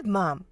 good, Mom.